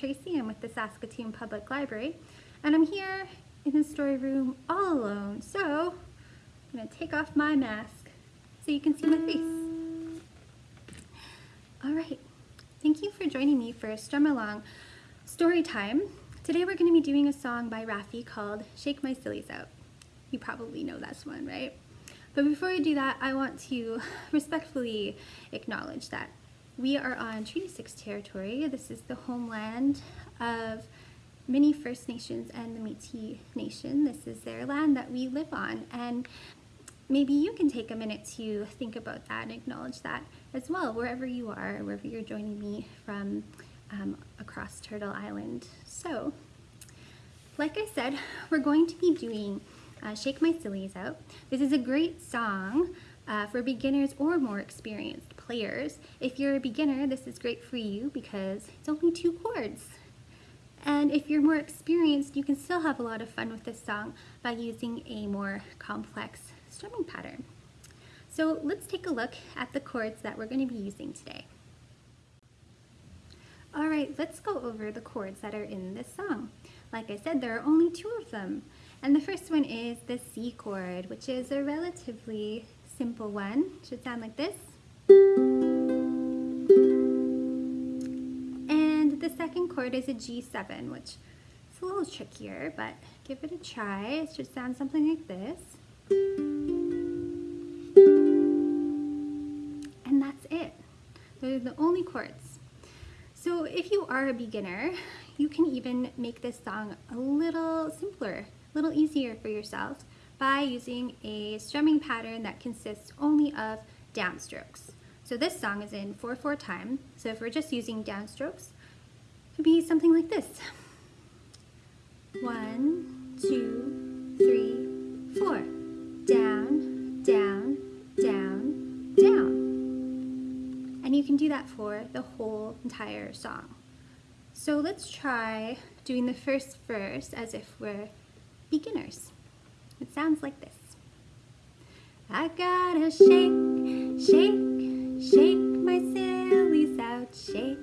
Tracy. I'm with the Saskatoon Public Library and I'm here in the story room all alone. So I'm going to take off my mask so you can see my mm. face. All right, thank you for joining me for a Strum Along Story Time. Today we're going to be doing a song by Raffi called Shake My Sillies Out. You probably know this one, right? But before we do that, I want to respectfully acknowledge that we are on Treaty 6 territory. This is the homeland of many First Nations and the Métis Nation. This is their land that we live on. And maybe you can take a minute to think about that and acknowledge that as well, wherever you are, wherever you're joining me from um, across Turtle Island. So, like I said, we're going to be doing uh, Shake My Sillies Out. This is a great song uh, for beginners or more experienced players. If you're a beginner, this is great for you because it's only two chords. And if you're more experienced, you can still have a lot of fun with this song by using a more complex strumming pattern. So let's take a look at the chords that we're going to be using today. All right, let's go over the chords that are in this song. Like I said, there are only two of them. And the first one is the C chord, which is a relatively simple one. Should sound like this. And the second chord is a G7, which is a little trickier, but give it a try. It should sound something like this. And that's it. Those are the only chords. So if you are a beginner, you can even make this song a little simpler, a little easier for yourself by using a strumming pattern that consists only of downstrokes. So this song is in 4-4 time, so if we're just using downstrokes, it would be something like this. One, two, three, four. Down, down, down, down. And you can do that for the whole entire song. So let's try doing the first verse as if we're beginners. It sounds like this. I gotta shake, shake, shake my sillies out, shake,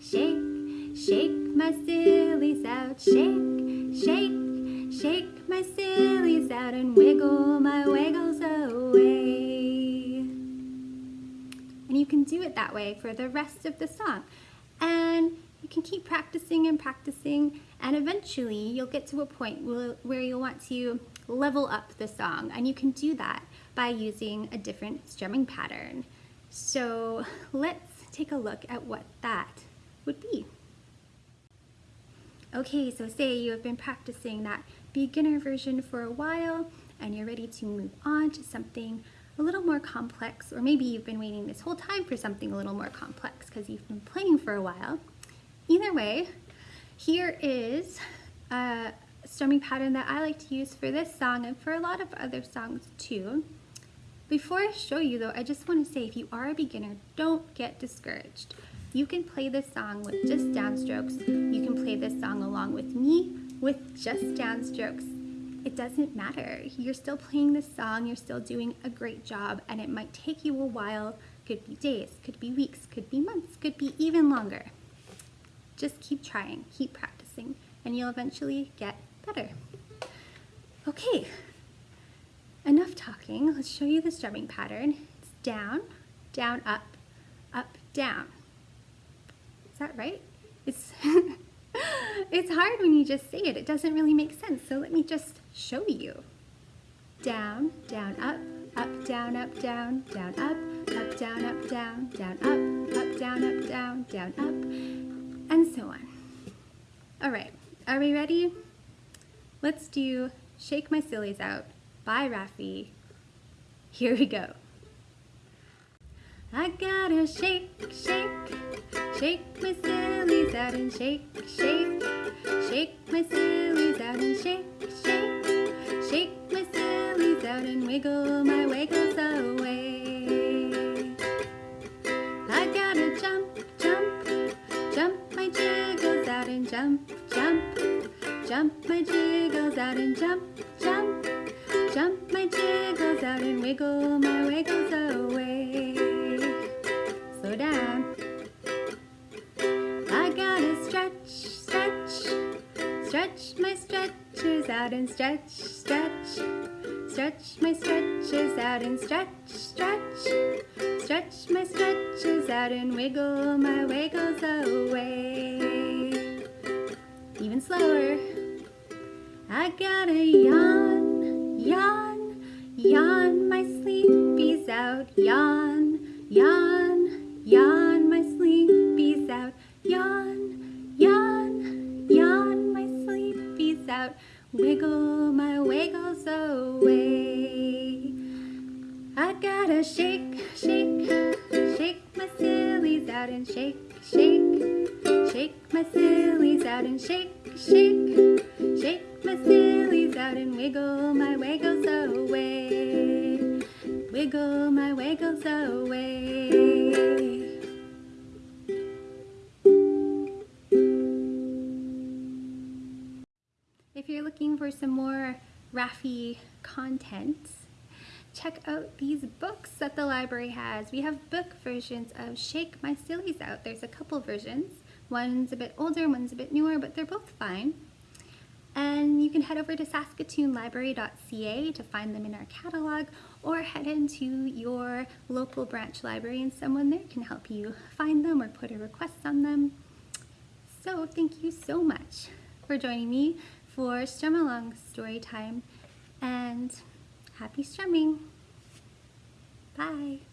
shake, shake my sillies out, shake, shake, shake my sillies out and wiggle my wiggles away. And you can do it that way for the rest of the song. And you can keep practicing and practicing and eventually you'll get to a point where you'll want to level up the song and you can do that by using a different strumming pattern. So let's take a look at what that would be. Okay, so say you have been practicing that beginner version for a while and you're ready to move on to something a little more complex, or maybe you've been waiting this whole time for something a little more complex because you've been playing for a while. Either way, here is a strumming pattern that I like to use for this song and for a lot of other songs too. Before I show you though, I just want to say if you are a beginner, don't get discouraged. You can play this song with just downstrokes. You can play this song along with me with just downstrokes. It doesn't matter. You're still playing this song, you're still doing a great job, and it might take you a while. Could be days, could be weeks, could be months, could be even longer. Just keep trying, keep practicing, and you'll eventually get better. Okay, enough talking. Let's show you the strumming pattern. It's down, down, up, up, down. Is that right? It's, it's hard when you just say it. It doesn't really make sense. So let me just show you. Down, down, up, up, down, up, down, down, up, up, down, up, down, down, up, up, down, up, down, down, up, and so on. All right, are we ready? Let's do Shake My Sillies Out by Raffi. Here we go. I gotta shake, shake, shake my sillies out and shake, shake, shake my sillies out and shake, shake, shake my sillies out and wiggle my wiggles away. I gotta jump, jump my jiggles out and jump, jump, jump my jiggles out and wiggle my wiggles away. Slow down. I gotta stretch, Stretch Stretch my stretches out and stretch, stretch. Stretch my stretches out and stretch, stretch. Stretch my stretches out and wiggle my wiggles away. Even slower. I gotta yawn, yawn, yawn, my sleepy's out. Yawn, yawn, yawn, my sleepy's out. Yawn, yawn, yawn, my sleepy's out. Wiggle my wiggles away. I gotta shake, shake, shake my sillies out and shake, shake, shake my sillies out and shake, shake, shake my sillies out and wiggle my wiggles away, wiggle my wiggles away. If you're looking for some more Raffi content, check out these books that the library has. We have book versions of Shake My Sillies Out. There's a couple versions. One's a bit older, one's a bit newer, but they're both fine. And you can head over to saskatoonlibrary.ca to find them in our catalog or head into your local branch library and someone there can help you find them or put a request on them. So thank you so much for joining me for Strum Along story time and happy strumming. Bye.